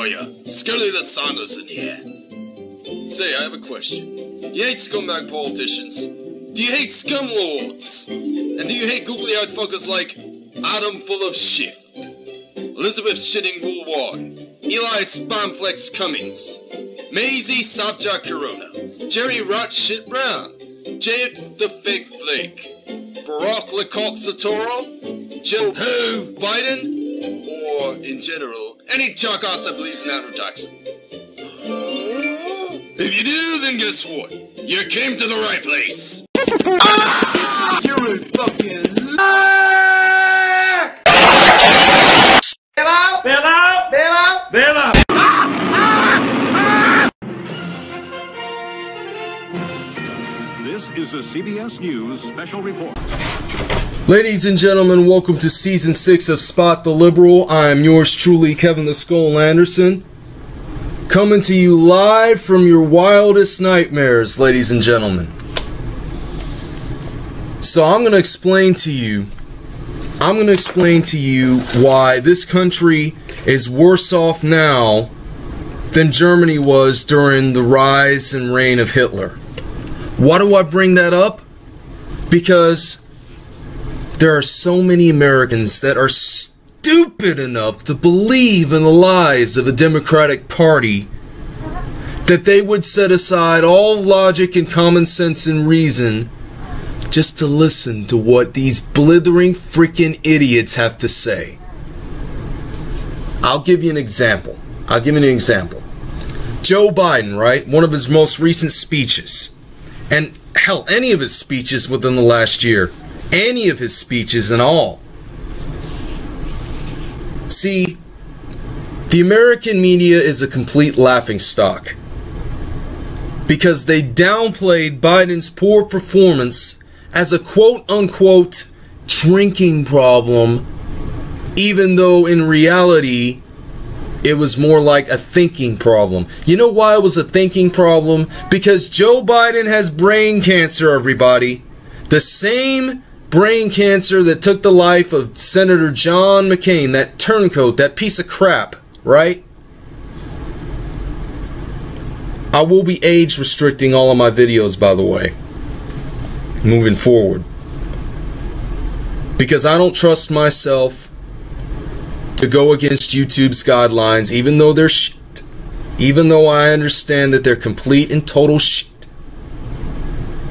Oh, lawyer, Scully the Sanderson here. Say, I have a question. Do you hate scumbag politicians? Do you hate scum lords? And do you hate googly-eyed fuckers like Adam full of shit, Elizabeth shitting Woolworn, Eli Spamflex Cummings, Maisie Sabja Corona, Jerry Rat Shit Brown, Jade the Fig Flake, Barack Lecoq Satoro, Joe Who? Biden, or in general, any jackass that believes in Andrew Jackson. If you do, then guess what? You came to the right place. You're a fucking liar! Bail out! Bail out! Bail out! Bail out! This is a CBS News special report. Ladies and gentlemen, welcome to season six of Spot the Liberal. I am yours truly, Kevin the Skull Anderson. Coming to you live from your wildest nightmares, ladies and gentlemen. So, I'm going to explain to you. I'm going to explain to you why this country is worse off now than Germany was during the rise and reign of Hitler. Why do I bring that up? Because there are so many Americans that are stupid enough to believe in the lies of a Democratic Party that they would set aside all logic and common sense and reason just to listen to what these blithering freaking idiots have to say. I'll give you an example. I'll give you an example. Joe Biden, right? One of his most recent speeches. And hell, any of his speeches within the last year. Any of his speeches and all. See, the American media is a complete laughingstock. Because they downplayed Biden's poor performance as a quote unquote drinking problem, even though in reality it was more like a thinking problem. You know why it was a thinking problem? Because Joe Biden has brain cancer, everybody. The same brain cancer that took the life of Senator John McCain, that turncoat, that piece of crap, right? I will be age restricting all of my videos, by the way, moving forward. Because I don't trust myself to go against YouTube's guidelines, even though they're shit. Even though I understand that they're complete and total shit.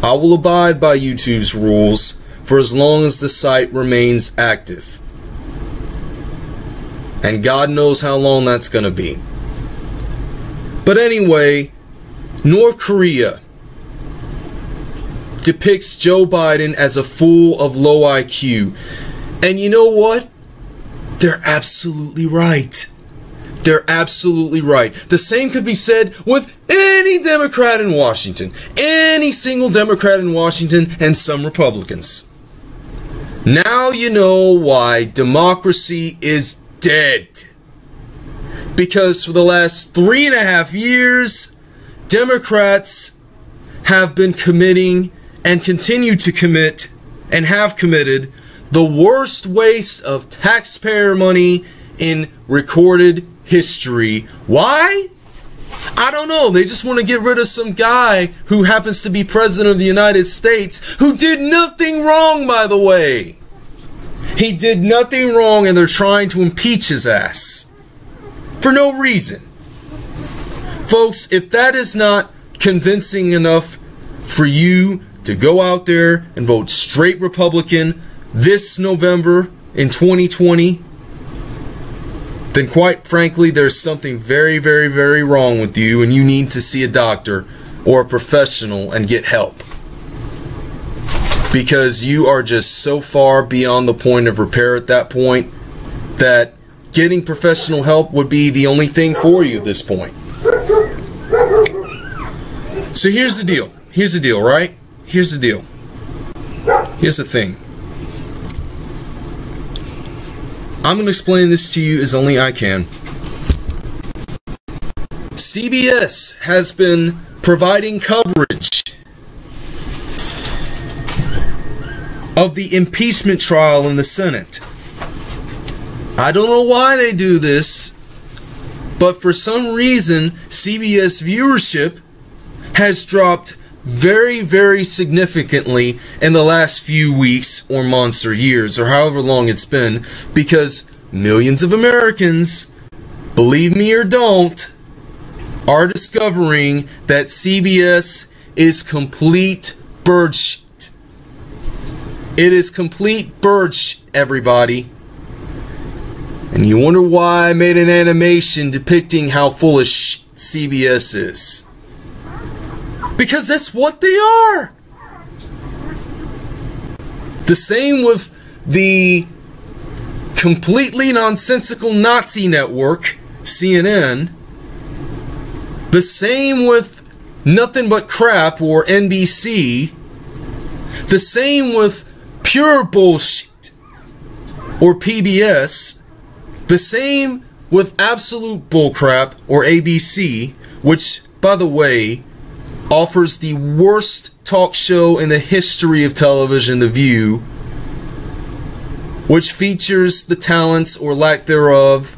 I will abide by YouTube's rules for as long as the site remains active. And God knows how long that's going to be. But anyway, North Korea depicts Joe Biden as a fool of low IQ. And you know what? They're absolutely right. They're absolutely right. The same could be said with any Democrat in Washington, any single Democrat in Washington, and some Republicans. Now you know why democracy is dead. Because for the last three and a half years, Democrats have been committing and continue to commit and have committed the worst waste of taxpayer money in recorded history. Why? I don't know. They just want to get rid of some guy who happens to be president of the United States who did nothing wrong, by the way. He did nothing wrong and they're trying to impeach his ass. For no reason. Folks, if that is not convincing enough for you to go out there and vote straight Republican this November in 2020, then quite frankly, there's something very, very, very wrong with you, and you need to see a doctor or a professional and get help. Because you are just so far beyond the point of repair at that point that getting professional help would be the only thing for you at this point. So here's the deal. Here's the deal, right? Here's the deal. Here's the thing. I'm going to explain this to you as only I can. CBS has been providing coverage of the impeachment trial in the Senate. I don't know why they do this, But for some reason, CBS viewership has dropped very, very significantly in the last few weeks or months or years or however long it's been because millions of Americans, believe me or don't, are discovering that CBS is complete bird shit. It is complete bird shit, everybody. And you wonder why I made an animation depicting how full of shit CBS is. Because that's what they are. The same with the completely nonsensical Nazi network, CNN. The same with Nothing But Crap or NBC. The same with Pure Bullshit or PBS. The same with Absolute Bullcrap or ABC, which, by the way, offers the worst talk show in the history of television, The View, which features the talents or lack thereof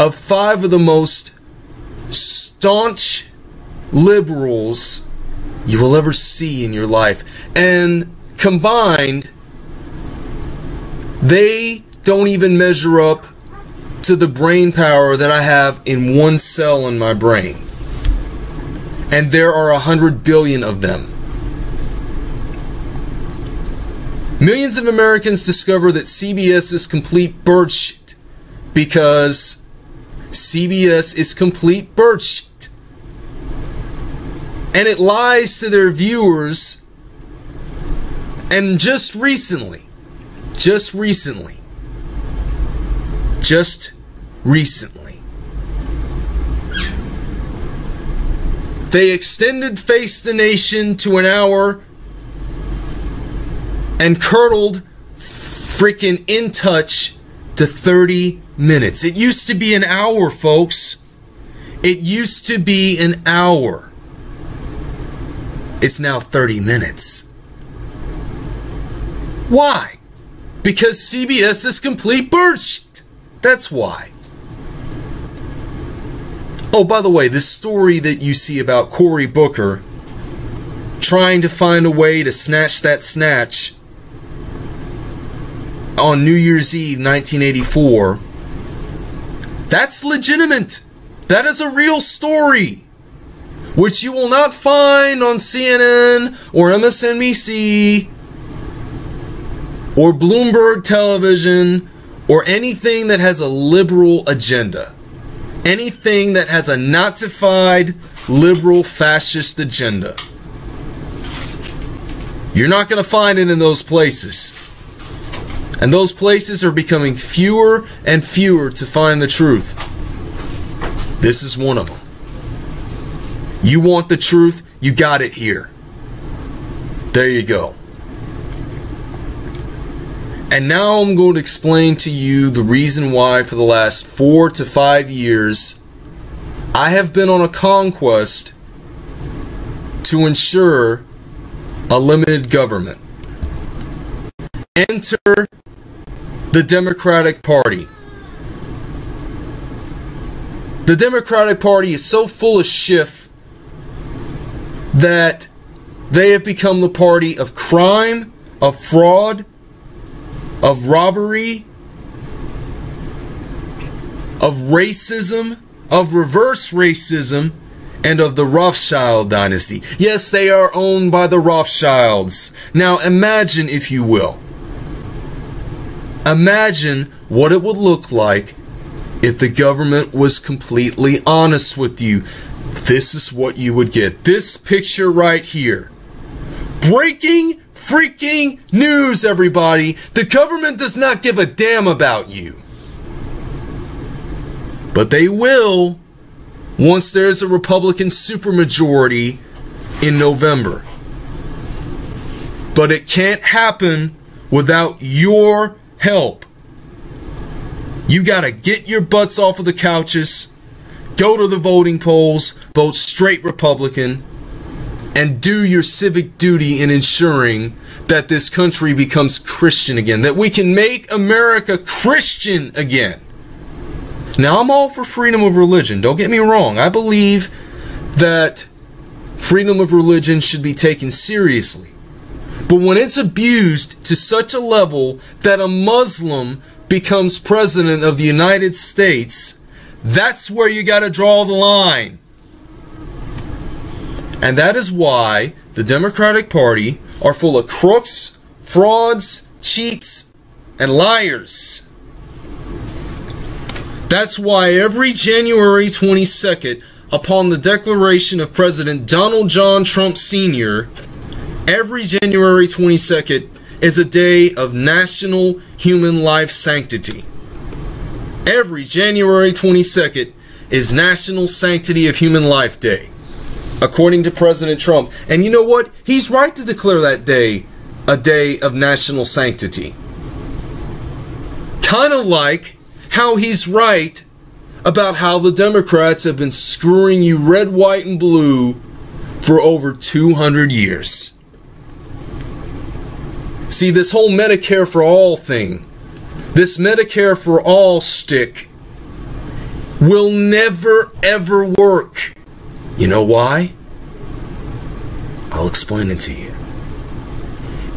of five of the most staunch liberals you will ever see in your life. And combined, they don't even measure up to the brain power that I have in one cell in my brain and there are a hundred billion of them. Millions of Americans discover that CBS is complete bird shit because CBS is complete bird shit. And it lies to their viewers. And just recently, just recently, just recently, They extended Face the Nation to an hour and curdled freaking In Touch to 30 minutes. It used to be an hour, folks. It used to be an hour. It's now 30 minutes. Why? Because CBS is complete bullshit. That's why. Oh, by the way, this story that you see about Cory Booker trying to find a way to snatch that snatch on New Year's Eve 1984, that's legitimate. That is a real story, which you will not find on CNN or MSNBC or Bloomberg Television or anything that has a liberal agenda anything that has a Nazified liberal fascist agenda. You're not going to find it in those places. And those places are becoming fewer and fewer to find the truth. This is one of them. You want the truth? You got it here. There you go. And now I'm going to explain to you the reason why, for the last four to five years, I have been on a conquest to ensure a limited government. Enter the Democratic Party. The Democratic Party is so full of shit that they have become the party of crime, of fraud, of robbery, of racism, of reverse racism, and of the Rothschild dynasty. Yes, they are owned by the Rothschilds. Now imagine, if you will, imagine what it would look like if the government was completely honest with you. This is what you would get. This picture right here. Breaking freaking news, everybody. The government does not give a damn about you. But they will once there's a Republican supermajority in November. But it can't happen without your help. You got to get your butts off of the couches, go to the voting polls, vote straight Republican and do your civic duty in ensuring that this country becomes Christian again, that we can make America Christian again. Now, I'm all for freedom of religion. Don't get me wrong. I believe that freedom of religion should be taken seriously. But when it's abused to such a level that a Muslim becomes president of the United States, that's where you got to draw the line. And that is why the Democratic Party are full of crooks, frauds, cheats, and liars. That's why every January 22nd, upon the declaration of President Donald John Trump Sr., every January 22nd is a day of national human life sanctity. Every January 22nd is National Sanctity of Human Life Day, according to President Trump. And you know what? He's right to declare that day a day of national sanctity. Kind of like how he's right about how the Democrats have been screwing you red, white, and blue for over 200 years. See, this whole Medicare for all thing, this Medicare for all stick, will never ever work. You know why? I'll explain it to you.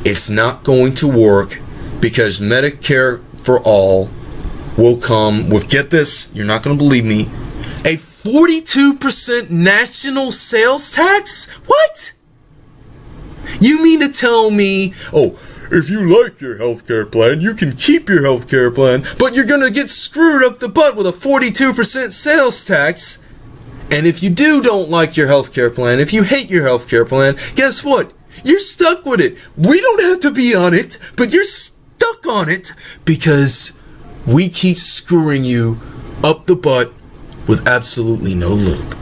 It's not going to work because Medicare for all will come with, get this, you're not going to believe me, a 42% national sales tax? What? You mean to tell me, oh, if you like your healthcare plan, you can keep your healthcare plan, but you're gonna get screwed up the butt with a 42% sales tax. And if you do don't like your healthcare plan, if you hate your healthcare plan, guess what? You're stuck with it. We don't have to be on it, but you're stuck on it because we keep screwing you up the butt with absolutely no lube.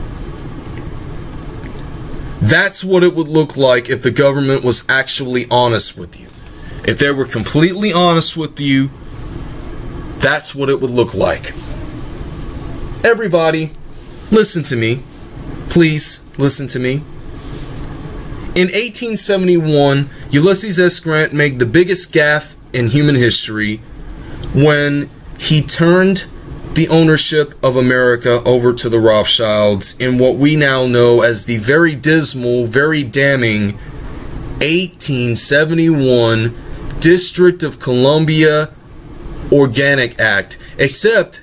That's what it would look like if the government was actually honest with you. If they were completely honest with you, that's what it would look like. Everybody, listen to me. Please listen to me. In 1871, Ulysses S. Grant made the biggest gaffe in human history when he turned the ownership of America over to the Rothschilds in what we now know as the very dismal, very damning 1871 District of Columbia Organic Act, except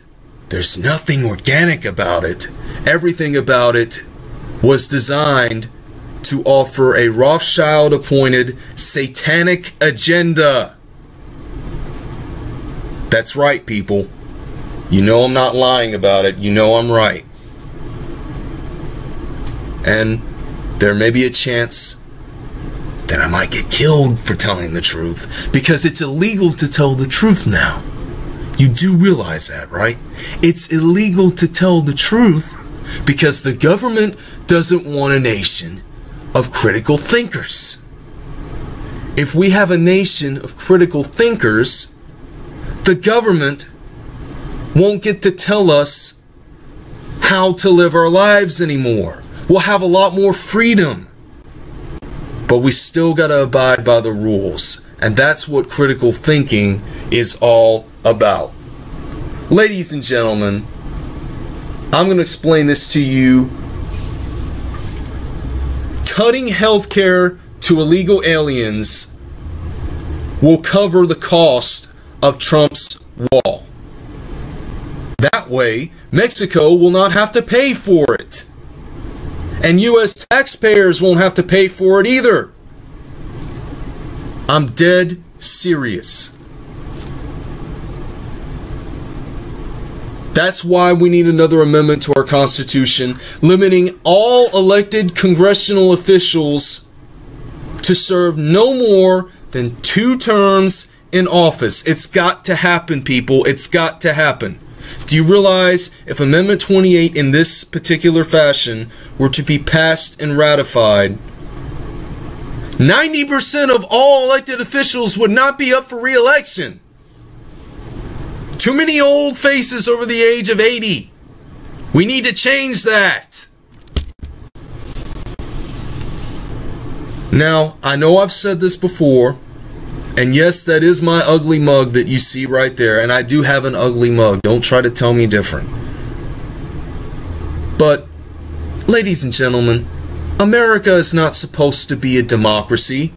there's nothing organic about it. Everything about it was designed to offer a Rothschild appointed satanic agenda. That's right, people. You know I'm not lying about it. You know I'm right. And there may be a chance that I might get killed for telling the truth because it's illegal to tell the truth now. You do realize that, right? It's illegal to tell the truth because the government doesn't want a nation of critical thinkers. If we have a nation of critical thinkers, the government won't get to tell us how to live our lives anymore. We'll have a lot more freedom. But we still got to abide by the rules. And that's what critical thinking is all about. Ladies and gentlemen, I'm going to explain this to you. Cutting healthcare to illegal aliens will cover the cost of Trump's wall. That way, Mexico will not have to pay for it. And U.S. taxpayers won't have to pay for it either. I'm dead serious. That's why we need another amendment to our Constitution limiting all elected congressional officials to serve no more than two terms in office. It's got to happen, people. It's got to happen. Do you realize if Amendment 28 in this particular fashion were to be passed and ratified, 90% of all elected officials would not be up for re-election. Too many old faces over the age of 80. We need to change that. Now, I know I've said this before, and yes, that is my ugly mug that you see right there, and I do have an ugly mug. Don't try to tell me different. But, ladies and gentlemen, America is not supposed to be a democracy.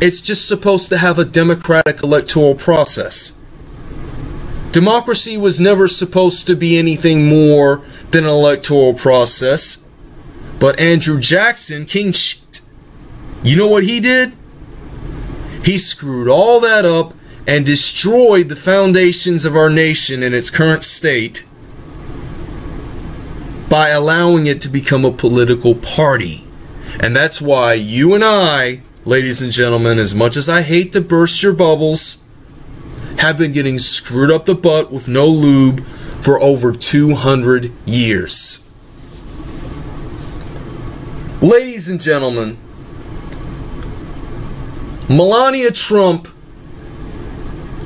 It's just supposed to have a democratic electoral process. Democracy was never supposed to be anything more than an electoral process. But Andrew Jackson, King shit, you know what he did? He screwed all that up and destroyed the foundations of our nation in its current state by allowing it to become a political party. And that's why you and I, ladies and gentlemen, as much as I hate to burst your bubbles, have been getting screwed up the butt with no lube for over 200 years. Ladies and gentlemen, Melania Trump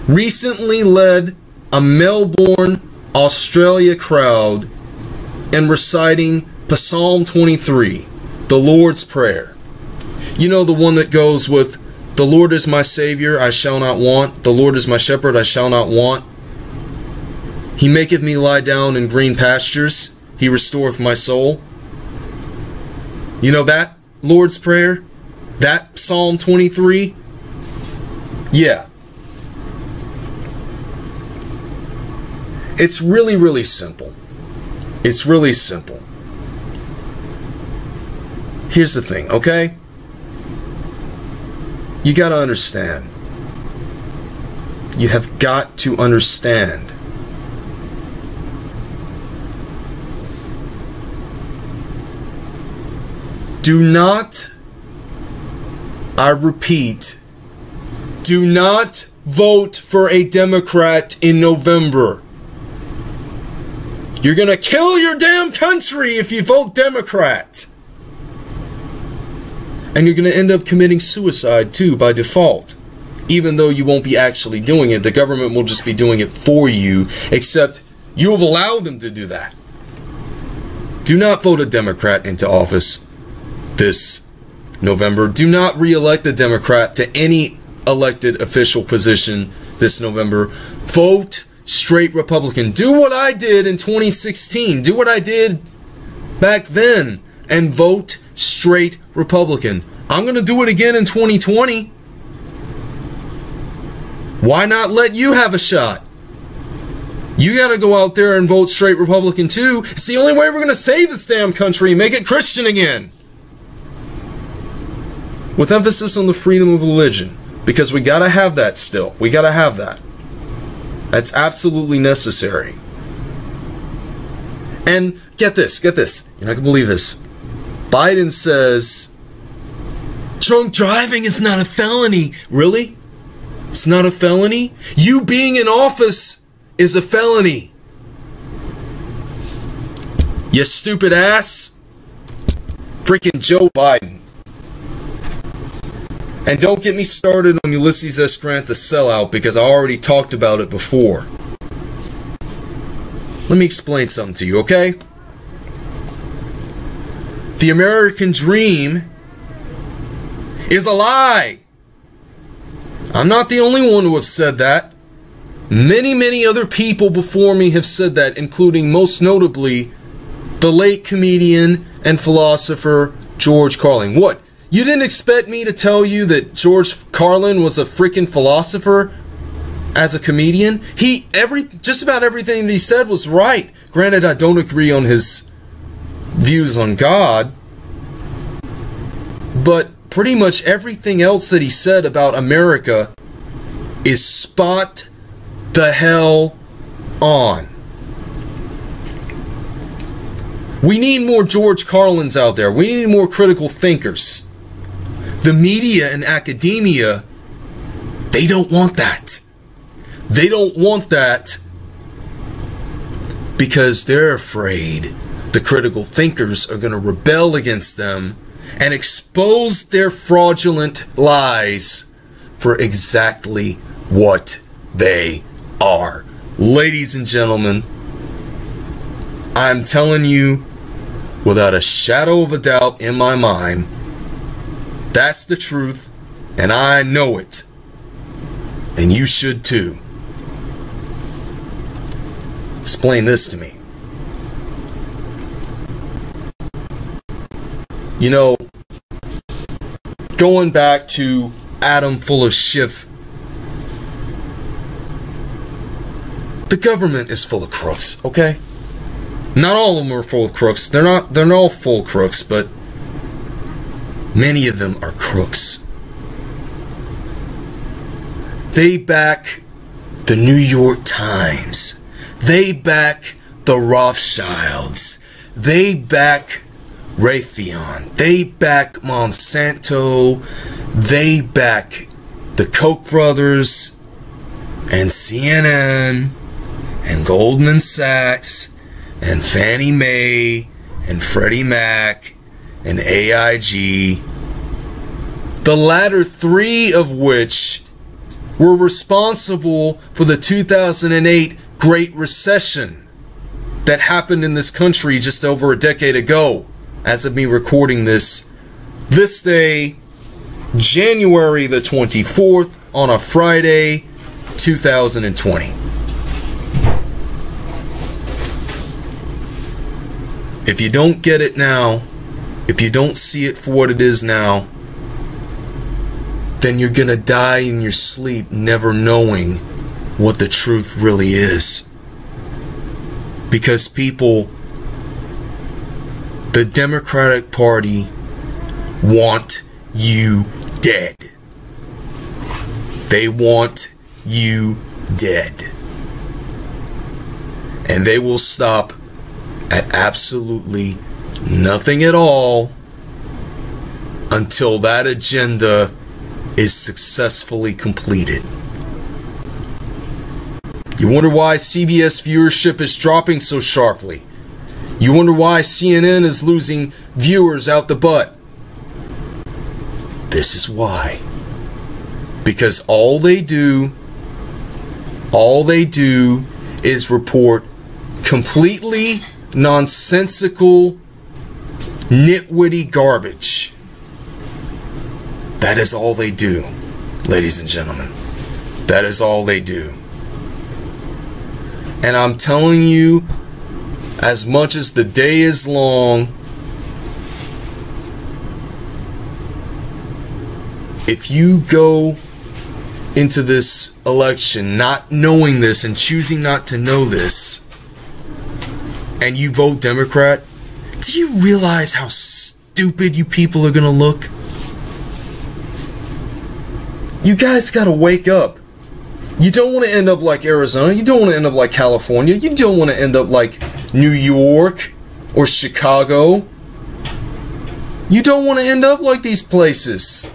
recently led a Melbourne, Australia crowd in reciting Psalm 23, the Lord's Prayer. You know, the one that goes with, The Lord is my Savior, I shall not want. The Lord is my shepherd, I shall not want. He maketh me lie down in green pastures, He restoreth my soul. You know that Lord's Prayer? That Psalm 23? Yeah. It's really, really simple. It's really simple. Here's the thing, okay? You gotta understand. You have got to understand. Do not, I repeat, do not vote for a Democrat in November. You're gonna kill your damn country if you vote Democrat. And you're gonna end up committing suicide too by default. Even though you won't be actually doing it, the government will just be doing it for you, except you have allowed them to do that. Do not vote a Democrat into office this November. Do not re elect a Democrat to any elected official position this November. Vote straight Republican. Do what I did in 2016. Do what I did back then and vote straight Republican. I'm going to do it again in 2020. Why not let you have a shot? You got to go out there and vote straight Republican too. It's the only way we're going to save this damn country and make it Christian again. With emphasis on the freedom of religion. Because we got to have that still. We got to have that. That's absolutely necessary. And get this, get this. You're not going to believe this. Biden says drunk driving is not a felony. Really? It's not a felony? You being in office is a felony. You stupid ass. Freaking Joe Biden. And don't get me started on Ulysses S. Grant the sellout because I already talked about it before. Let me explain something to you, okay? The American dream is a lie. I'm not the only one who have said that. Many, many other people before me have said that, including most notably the late comedian and philosopher George Carlin. What? You didn't expect me to tell you that George Carlin was a freaking philosopher as a comedian? He every just about everything that he said was right. Granted, I don't agree on his views on God, but pretty much everything else that he said about America is spot the hell on. We need more George Carlins out there. We need more critical thinkers. The media and academia, they don't want that. They don't want that because they're afraid the critical thinkers are going to rebel against them and expose their fraudulent lies for exactly what they are. Ladies and gentlemen, I'm telling you without a shadow of a doubt in my mind that's the truth, and I know it. And you should too. Explain this to me. You know, going back to Adam full of Schiff, the government is full of crooks, okay? Not all of them are full of crooks. They're not they're not all full crooks, but many of them are crooks. They back the New York Times. They back the Rothschilds. They back Raytheon. They back Monsanto. They back the Koch brothers and CNN and Goldman Sachs and Fannie Mae and Freddie Mac and AIG. The latter three of which were responsible for the 2008 Great Recession that happened in this country just over a decade ago, as of me recording this. This day, January the 24th, on a Friday, 2020. If you don't get it now, if you don't see it for what it is now, then you're gonna die in your sleep never knowing what the truth really is. Because people, the Democratic Party, want you dead. They want you dead. And they will stop at absolutely nothing at all until that agenda is successfully completed. You wonder why CBS viewership is dropping so sharply. You wonder why CNN is losing viewers out the butt. This is why. Because all they do, all they do is report completely nonsensical, nitwitty garbage. That is all they do, ladies and gentlemen. That is all they do. And I'm telling you, as much as the day is long, if you go into this election not knowing this and choosing not to know this, and you vote Democrat, do you realize how stupid you people are to look? You guys got to wake up. You don't want to end up like Arizona. You don't want to end up like California. You don't want to end up like New York or Chicago. You don't want to end up like these places.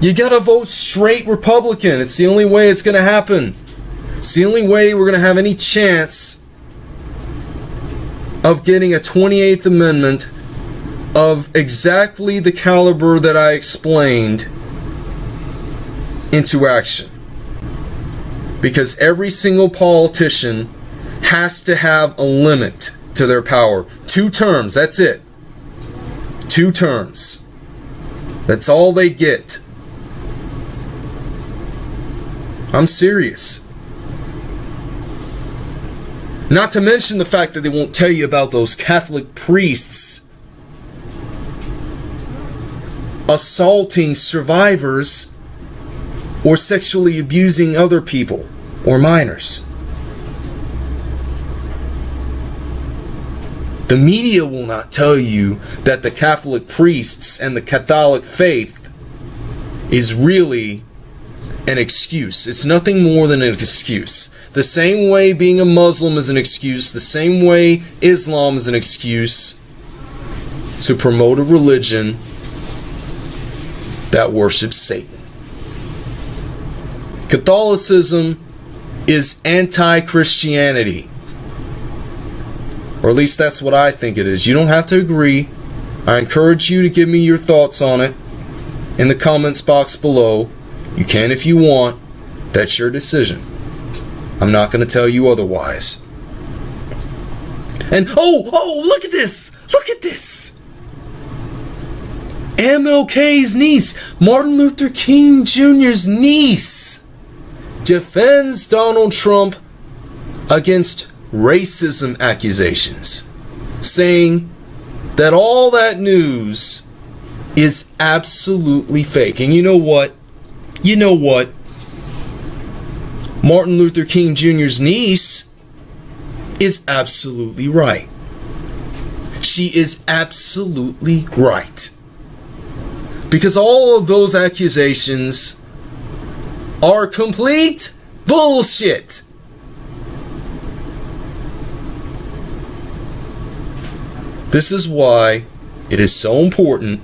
You got to vote straight Republican. It's the only way it's to happen. It's the only way we're to have any chance of getting a 28th Amendment of exactly the caliber that I explained into action. Because every single politician has to have a limit to their power. Two terms, that's it. Two terms. That's all they get. I'm serious. Not to mention the fact that they won't tell you about those Catholic priests assaulting survivors or sexually abusing other people or minors. The media will not tell you that the Catholic priests and the Catholic faith is really an excuse. It's nothing more than an excuse. The same way being a Muslim is an excuse, the same way Islam is an excuse to promote a religion that worships Satan. Catholicism is anti Christianity. Or at least that's what I think it is. You don't have to agree. I encourage you to give me your thoughts on it in the comments box below. You can if you want. That's your decision. I'm not going to tell you otherwise. And oh, oh, look at this! Look at this! MLK's niece, Martin Luther King Jr.'s niece, defends Donald Trump against racism accusations, saying that all that news is absolutely fake. And you know what? You know what? Martin Luther King Jr.'s niece is absolutely right. She is absolutely right. Because all of those accusations are complete bullshit. This is why it is so important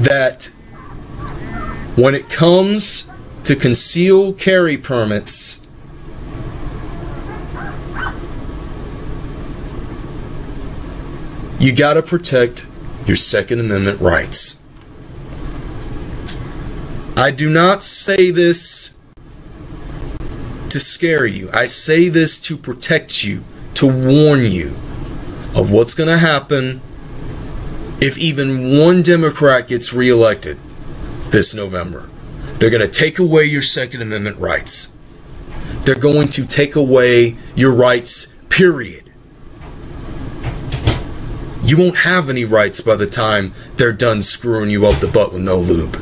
that when it comes to conceal carry permits, you got to protect your Second Amendment rights. I do not say this to scare you. I say this to protect you, to warn you of what's going to happen if even one Democrat gets reelected this November. They're going to take away your Second Amendment rights. They're going to take away your rights, period. You won't have any rights by the time they're done screwing you up the butt with no lube.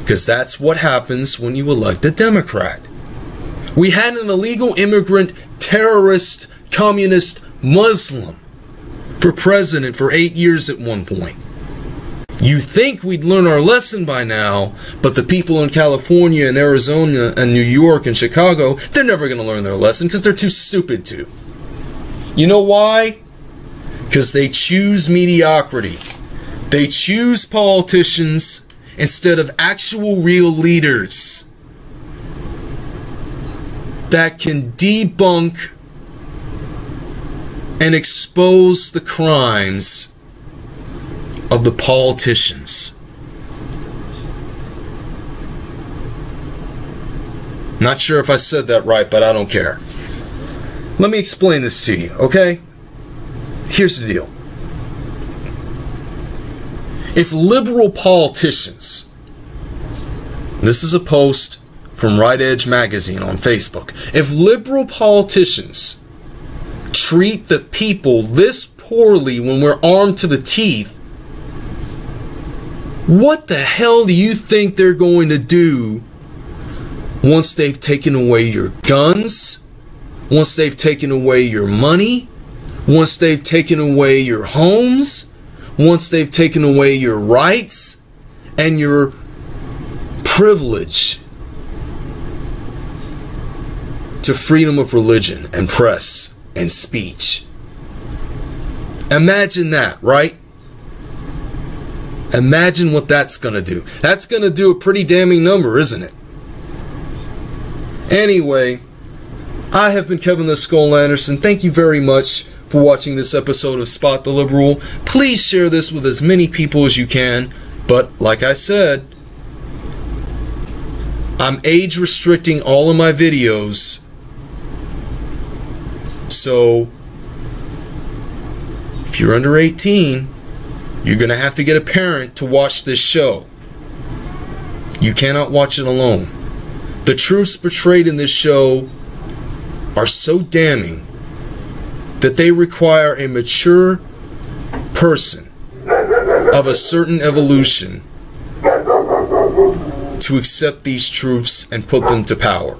Because that's what happens when you elect a Democrat. We had an illegal immigrant, terrorist, communist, Muslim for president for eight years at one point. You think we'd learn our lesson by now, but the people in California and Arizona and New York and Chicago, they're never going to learn their lesson because they're too stupid to. You know why? Because they choose mediocrity. They choose politicians instead of actual real leaders that can debunk and expose the crimes of the politicians. Not sure if I said that right, but I don't care. Let me explain this to you, okay? Here's the deal. If liberal politicians, this is a post from Right Edge Magazine on Facebook, if liberal politicians treat the people this poorly when we're armed to the teeth, what the hell do you think they're going to do once they've taken away your guns, once they've taken away your money, once they've taken away your homes, once they've taken away your rights and your privilege to freedom of religion and press and speech. Imagine that, right? Imagine what that's going to do. That's going to do a pretty damning number, isn't it? Anyway, I have been Kevin the Skull Anderson. Thank you very much for watching this episode of Spot the Liberal. Please share this with as many people as you can. But, like I said, I'm age restricting all of my videos. So, if you're under 18, you're going to have to get a parent to watch this show. You cannot watch it alone. The truths portrayed in this show are so damning that they require a mature person of a certain evolution to accept these truths and put them to power.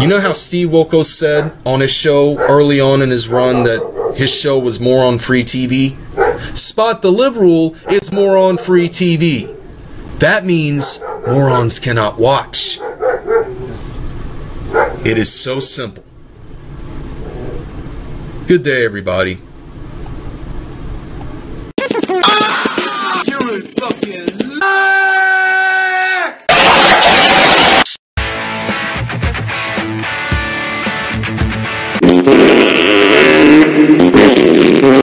You know how Steve Wilkos said on his show early on in his run that his show was more on free TV? Spot the Liberal is more on free TV. That means morons cannot watch. It is so simple. Good day, everybody.